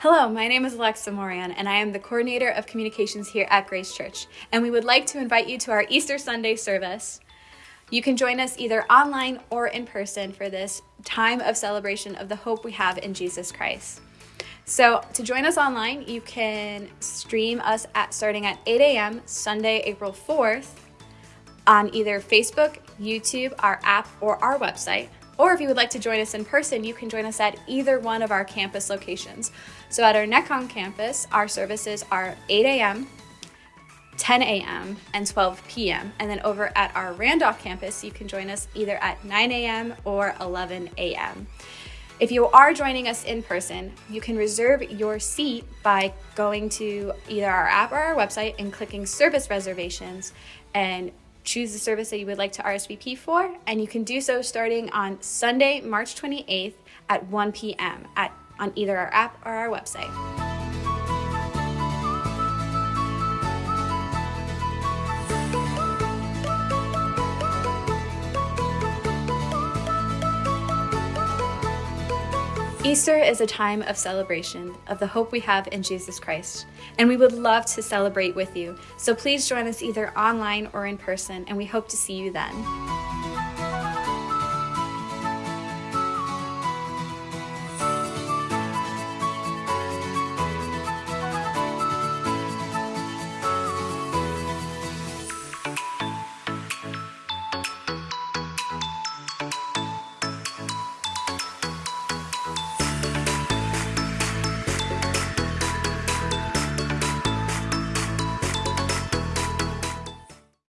Hello, my name is Alexa Moran, and I am the coordinator of communications here at Grace Church. And we would like to invite you to our Easter Sunday service. You can join us either online or in person for this time of celebration of the hope we have in Jesus Christ. So, to join us online, you can stream us at starting at 8 a.m. Sunday, April 4th on either Facebook, YouTube, our app, or our website. Or if you would like to join us in person, you can join us at either one of our campus locations. So at our Necon campus, our services are 8 a.m., 10 a.m., and 12 p.m. And then over at our Randolph campus, you can join us either at 9 a.m. or 11 a.m. If you are joining us in person, you can reserve your seat by going to either our app or our website and clicking service reservations and choose the service that you would like to RSVP for, and you can do so starting on Sunday, March 28th at 1 p.m. at on either our app or our website. Easter is a time of celebration of the hope we have in Jesus Christ, and we would love to celebrate with you. So please join us either online or in person, and we hope to see you then.